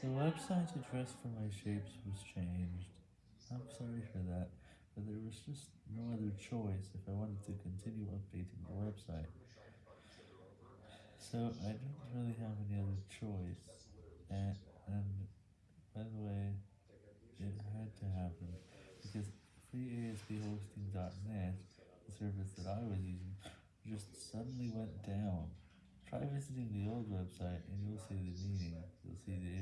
The website address for my shapes was changed. I'm sorry for that, but there was just no other choice if I wanted to continue updating the website. So I didn't really have any other choice, and, and by the way, it had to happen, because FreeASPHosting.net, the service that I was using, just suddenly went down. Try visiting the old website and you'll see the meaning, you'll see the.